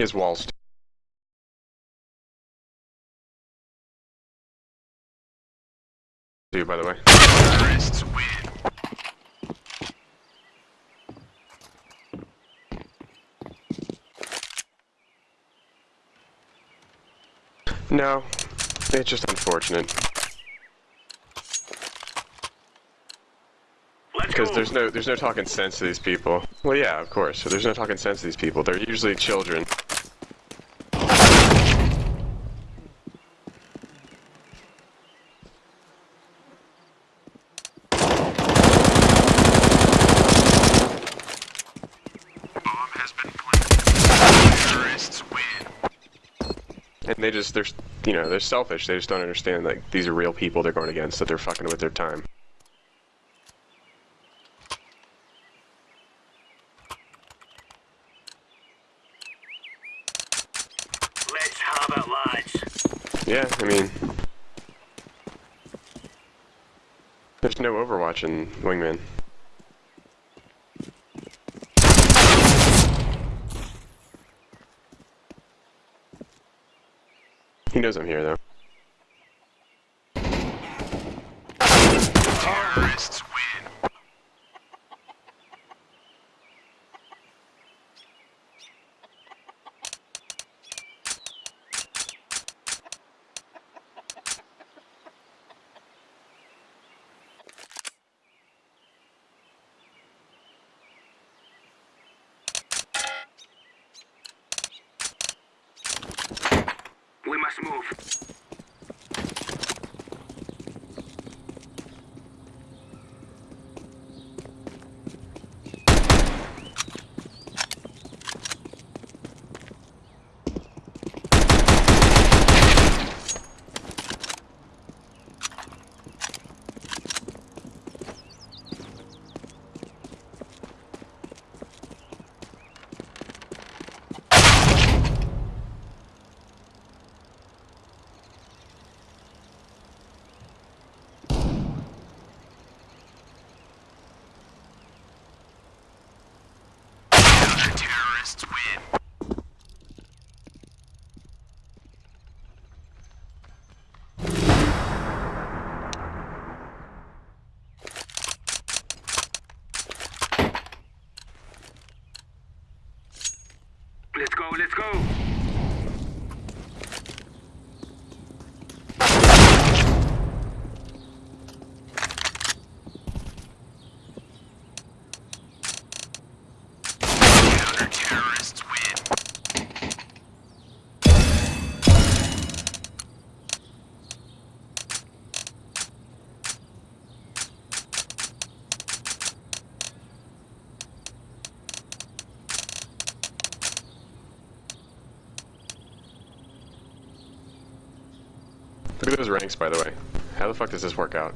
He walls. By the way. No, it's just unfortunate because there's no there's no talking sense to these people. Well, yeah, of course. So there's no talking sense to these people. They're usually children. And they just, they're, you know, they're selfish. They just don't understand, like, these are real people they're going against, that they're fucking with their time. Let's have. Yeah, I mean... There's no Overwatch in Wingman. He knows I'm here, though. Terrorists win. Must move. Let's go, let's go. Counter-terrorists win. Look at those ranks, by the way. How the fuck does this work out?